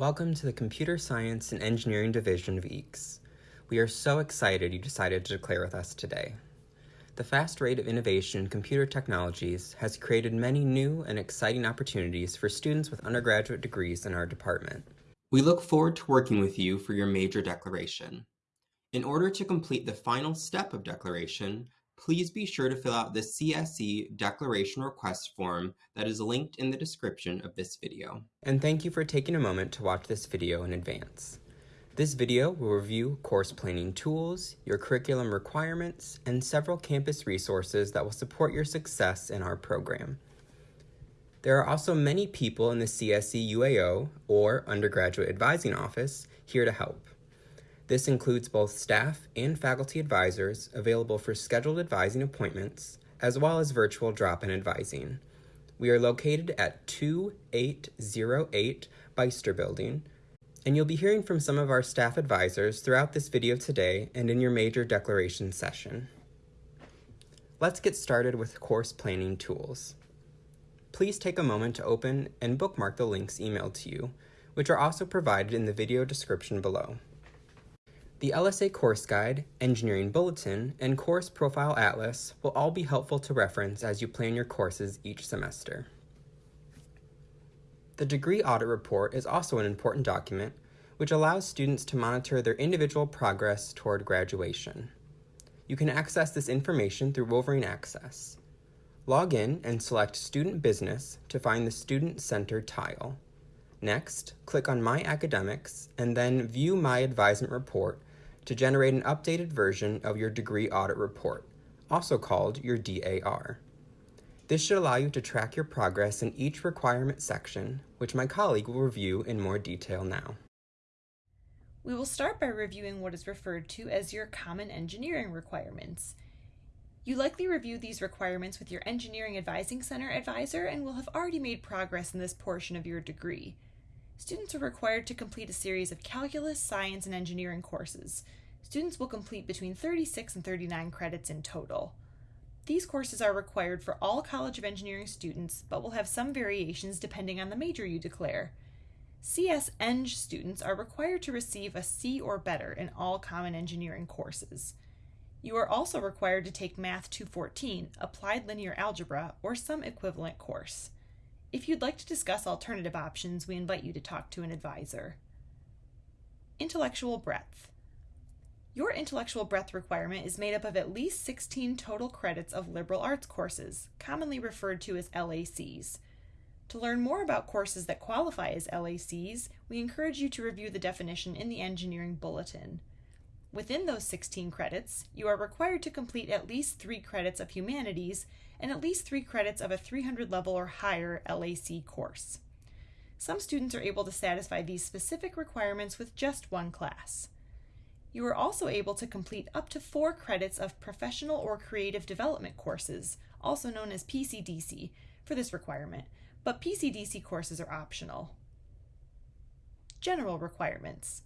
Welcome to the Computer Science and Engineering Division of EECS. We are so excited you decided to declare with us today. The fast rate of innovation in computer technologies has created many new and exciting opportunities for students with undergraduate degrees in our department. We look forward to working with you for your major declaration. In order to complete the final step of declaration, please be sure to fill out the CSE declaration request form that is linked in the description of this video. And thank you for taking a moment to watch this video in advance. This video will review course planning tools, your curriculum requirements, and several campus resources that will support your success in our program. There are also many people in the CSE UAO or Undergraduate Advising Office here to help. This includes both staff and faculty advisors available for scheduled advising appointments, as well as virtual drop-in advising. We are located at 2808 Beyster Building, and you'll be hearing from some of our staff advisors throughout this video today and in your major declaration session. Let's get started with course planning tools. Please take a moment to open and bookmark the links emailed to you, which are also provided in the video description below. The LSA Course Guide, Engineering Bulletin, and Course Profile Atlas will all be helpful to reference as you plan your courses each semester. The Degree Audit Report is also an important document which allows students to monitor their individual progress toward graduation. You can access this information through Wolverine Access. Log in and select Student Business to find the Student Center tile. Next, click on My Academics and then View My Advisement Report to generate an updated version of your degree audit report, also called your DAR. This should allow you to track your progress in each requirement section, which my colleague will review in more detail now. We will start by reviewing what is referred to as your Common Engineering requirements. You likely review these requirements with your Engineering Advising Center advisor and will have already made progress in this portion of your degree. Students are required to complete a series of calculus, science, and engineering courses. Students will complete between 36 and 39 credits in total. These courses are required for all College of Engineering students, but will have some variations depending on the major you declare. CS Eng students are required to receive a C or better in all Common Engineering courses. You are also required to take Math 214, Applied Linear Algebra, or some equivalent course. If you'd like to discuss alternative options, we invite you to talk to an advisor. Intellectual breadth. Your intellectual breadth requirement is made up of at least 16 total credits of liberal arts courses, commonly referred to as LACs. To learn more about courses that qualify as LACs, we encourage you to review the definition in the Engineering Bulletin. Within those 16 credits, you are required to complete at least three credits of humanities and at least three credits of a 300 level or higher LAC course. Some students are able to satisfy these specific requirements with just one class. You are also able to complete up to four credits of professional or creative development courses, also known as PCDC, for this requirement, but PCDC courses are optional. General requirements.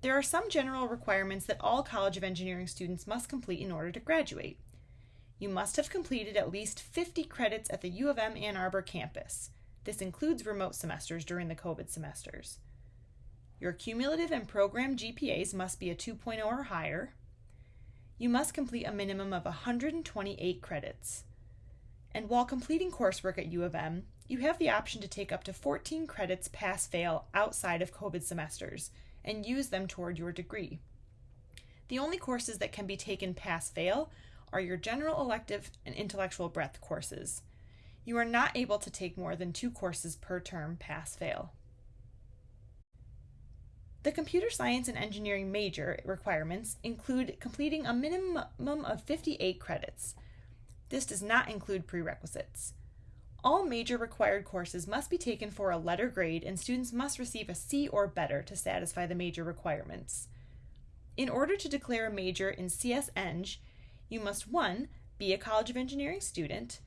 There are some general requirements that all College of Engineering students must complete in order to graduate. You must have completed at least 50 credits at the U of M Ann Arbor campus. This includes remote semesters during the COVID semesters. Your cumulative and program GPAs must be a 2.0 or higher. You must complete a minimum of 128 credits. And while completing coursework at U of M, you have the option to take up to 14 credits pass fail outside of COVID semesters and use them toward your degree. The only courses that can be taken pass fail are your general elective and intellectual breadth courses. You are not able to take more than two courses per term pass fail. The computer science and engineering major requirements include completing a minimum of 58 credits. This does not include prerequisites. All major required courses must be taken for a letter grade and students must receive a C or better to satisfy the major requirements. In order to declare a major in CS Eng, you must 1. be a College of Engineering student,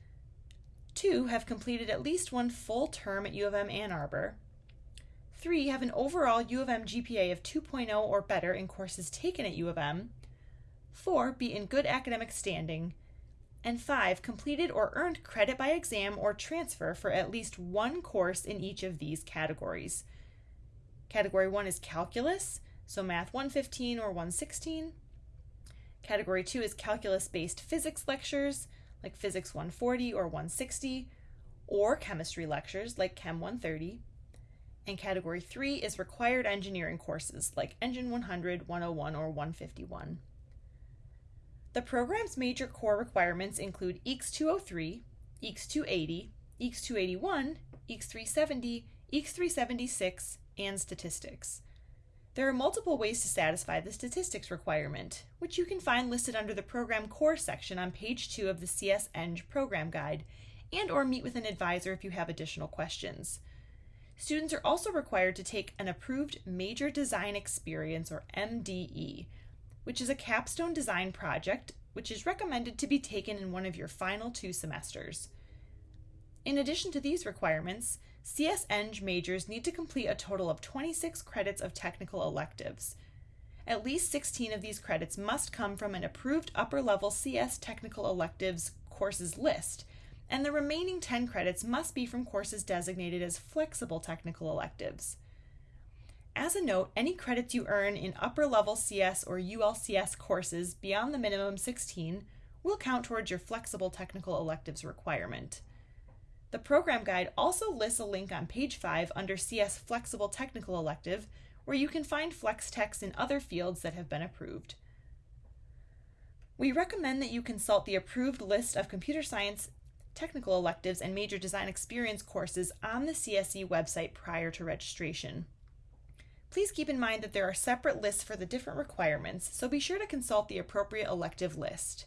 2. have completed at least one full term at U of M Ann Arbor, 3. have an overall U of M GPA of 2.0 or better in courses taken at U of M, 4. be in good academic standing, and five, completed or earned credit by exam or transfer for at least one course in each of these categories. Category 1 is Calculus, so Math 115 or 116. Category 2 is Calculus based physics lectures, like Physics 140 or 160, or Chemistry lectures, like Chem 130. And Category 3 is Required Engineering courses, like Engine 100, 101, or 151. The program's major core requirements include EECS 203, EECS 280, EECS 281, EECS 370, EECS 376, and statistics. There are multiple ways to satisfy the statistics requirement, which you can find listed under the Program Core section on page 2 of the CS Eng program guide, and or meet with an advisor if you have additional questions. Students are also required to take an approved Major Design Experience or MDE, which is a capstone design project which is recommended to be taken in one of your final two semesters. In addition to these requirements, CS Eng majors need to complete a total of 26 credits of technical electives. At least 16 of these credits must come from an approved upper level CS technical electives courses list, and the remaining 10 credits must be from courses designated as flexible technical electives. As a note, any credits you earn in upper level CS or ULCS courses beyond the minimum 16 will count towards your flexible technical electives requirement. The program guide also lists a link on page 5 under CS Flexible Technical Elective where you can find flex techs in other fields that have been approved. We recommend that you consult the approved list of computer science technical electives and major design experience courses on the CSE website prior to registration. Please keep in mind that there are separate lists for the different requirements, so be sure to consult the appropriate elective list.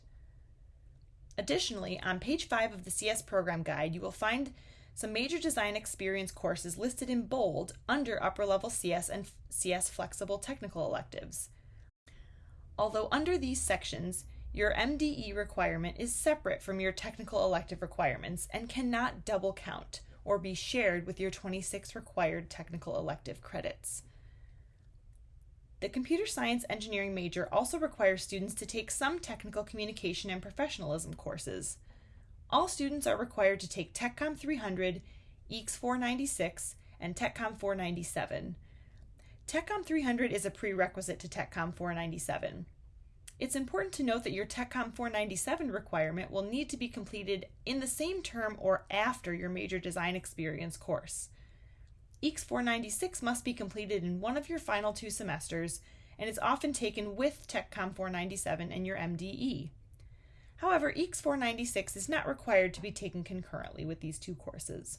Additionally, on page 5 of the CS program guide, you will find some major design experience courses listed in bold under upper level CS and CS flexible technical electives. Although under these sections, your MDE requirement is separate from your technical elective requirements and cannot double count or be shared with your 26 required technical elective credits. The computer science engineering major also requires students to take some technical communication and professionalism courses. All students are required to take TechCom 300, EECS 496, and TechCom 497. TechCom 300 is a prerequisite to TechCom 497. It's important to note that your TechCom 497 requirement will need to be completed in the same term or after your major design experience course. EECS 496 must be completed in one of your final two semesters and is often taken with TechCom 497 and your MDE. However, EECS 496 is not required to be taken concurrently with these two courses.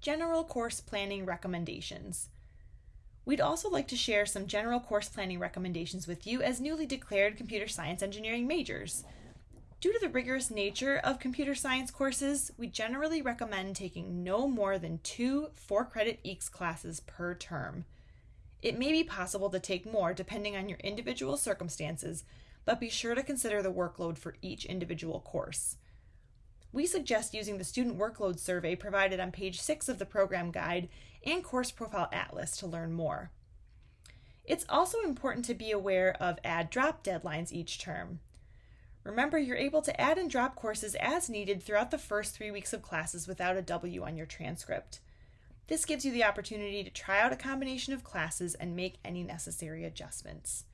General course planning recommendations. We'd also like to share some general course planning recommendations with you as newly declared computer science engineering majors. Due to the rigorous nature of computer science courses, we generally recommend taking no more than two four credit EECS classes per term. It may be possible to take more depending on your individual circumstances, but be sure to consider the workload for each individual course. We suggest using the student workload survey provided on page 6 of the program guide and Course Profile Atlas to learn more. It's also important to be aware of add drop deadlines each term. Remember, you're able to add and drop courses as needed throughout the first three weeks of classes without a W on your transcript. This gives you the opportunity to try out a combination of classes and make any necessary adjustments.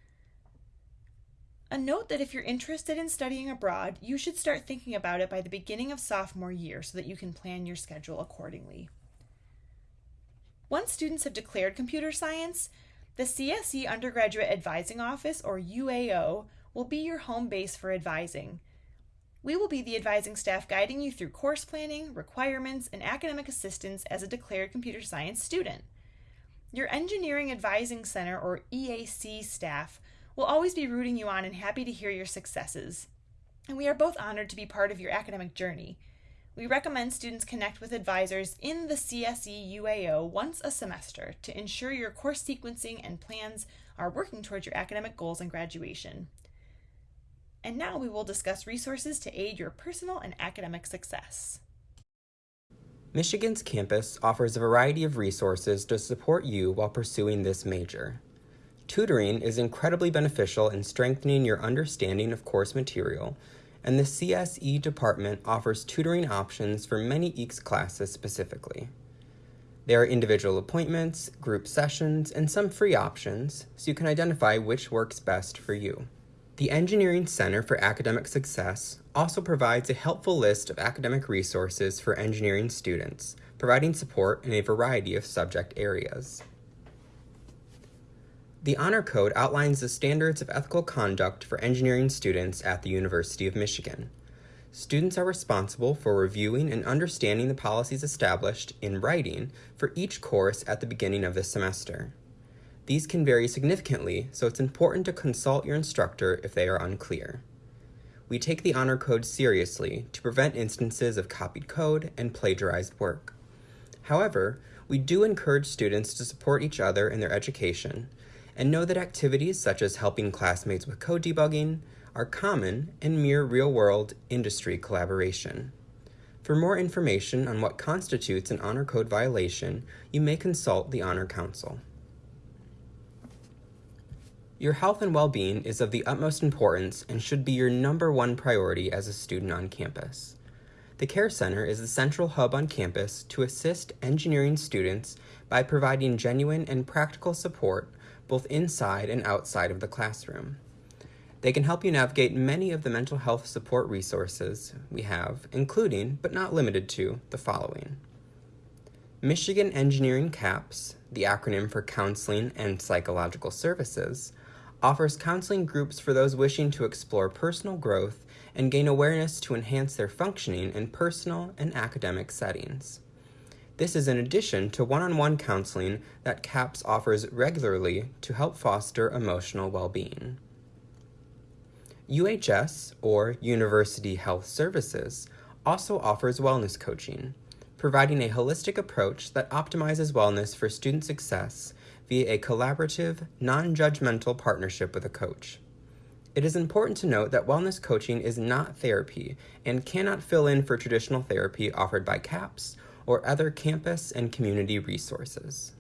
A note that if you're interested in studying abroad, you should start thinking about it by the beginning of sophomore year so that you can plan your schedule accordingly. Once students have declared computer science, the CSE Undergraduate Advising Office, or UAO, will be your home base for advising. We will be the advising staff guiding you through course planning, requirements, and academic assistance as a declared computer science student. Your Engineering Advising Center, or EAC staff, will always be rooting you on and happy to hear your successes. And we are both honored to be part of your academic journey. We recommend students connect with advisors in the CSE UAO once a semester to ensure your course sequencing and plans are working towards your academic goals and graduation. And now we will discuss resources to aid your personal and academic success. Michigan's campus offers a variety of resources to support you while pursuing this major. Tutoring is incredibly beneficial in strengthening your understanding of course material, and the CSE department offers tutoring options for many EECS classes specifically. There are individual appointments, group sessions, and some free options, so you can identify which works best for you. The Engineering Center for Academic Success also provides a helpful list of academic resources for engineering students, providing support in a variety of subject areas. The Honor Code outlines the standards of ethical conduct for engineering students at the University of Michigan. Students are responsible for reviewing and understanding the policies established in writing for each course at the beginning of the semester. These can vary significantly, so it's important to consult your instructor if they are unclear. We take the Honor Code seriously to prevent instances of copied code and plagiarized work. However, we do encourage students to support each other in their education and know that activities such as helping classmates with code debugging are common and mere real-world industry collaboration. For more information on what constitutes an Honor Code violation, you may consult the Honor Council. Your health and well-being is of the utmost importance and should be your number one priority as a student on campus. The Care Center is the central hub on campus to assist engineering students by providing genuine and practical support both inside and outside of the classroom. They can help you navigate many of the mental health support resources we have, including, but not limited to, the following. Michigan Engineering CAPS, the acronym for Counseling and Psychological Services, offers counseling groups for those wishing to explore personal growth and gain awareness to enhance their functioning in personal and academic settings. This is in addition to one-on-one counseling that CAPS offers regularly to help foster emotional well-being. UHS, or University Health Services, also offers wellness coaching, providing a holistic approach that optimizes wellness for student success via a collaborative, non-judgmental partnership with a coach. It is important to note that wellness coaching is not therapy and cannot fill in for traditional therapy offered by CAPS or other campus and community resources.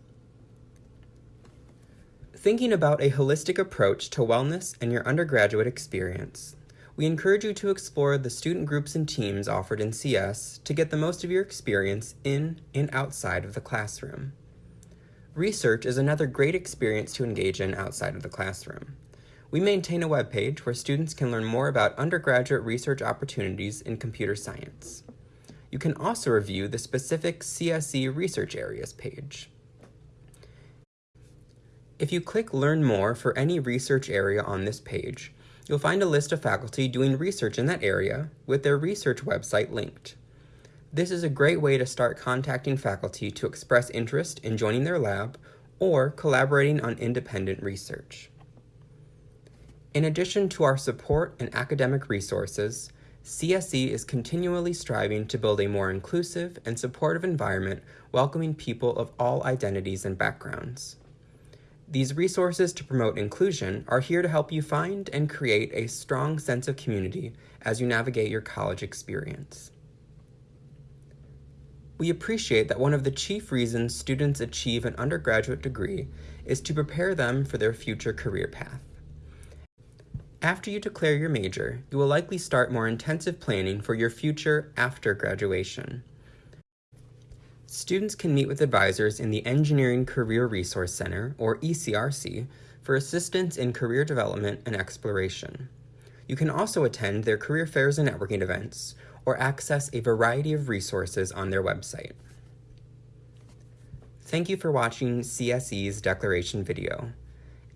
Thinking about a holistic approach to wellness and your undergraduate experience, we encourage you to explore the student groups and teams offered in CS to get the most of your experience in and outside of the classroom. Research is another great experience to engage in outside of the classroom. We maintain a webpage where students can learn more about undergraduate research opportunities in computer science. You can also review the specific CSE research areas page. If you click Learn More for any research area on this page, you'll find a list of faculty doing research in that area with their research website linked. This is a great way to start contacting faculty to express interest in joining their lab or collaborating on independent research. In addition to our support and academic resources, CSE is continually striving to build a more inclusive and supportive environment welcoming people of all identities and backgrounds. These resources to promote inclusion are here to help you find and create a strong sense of community as you navigate your college experience. We appreciate that one of the chief reasons students achieve an undergraduate degree is to prepare them for their future career path. After you declare your major, you will likely start more intensive planning for your future after graduation. Students can meet with advisors in the Engineering Career Resource Center, or ECRC, for assistance in career development and exploration. You can also attend their career fairs and networking events, or access a variety of resources on their website. Thank you for watching CSE's declaration video.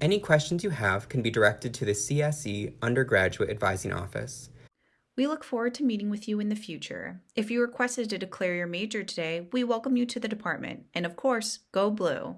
Any questions you have can be directed to the CSE Undergraduate Advising Office. We look forward to meeting with you in the future. If you requested to declare your major today, we welcome you to the department. And of course, go blue!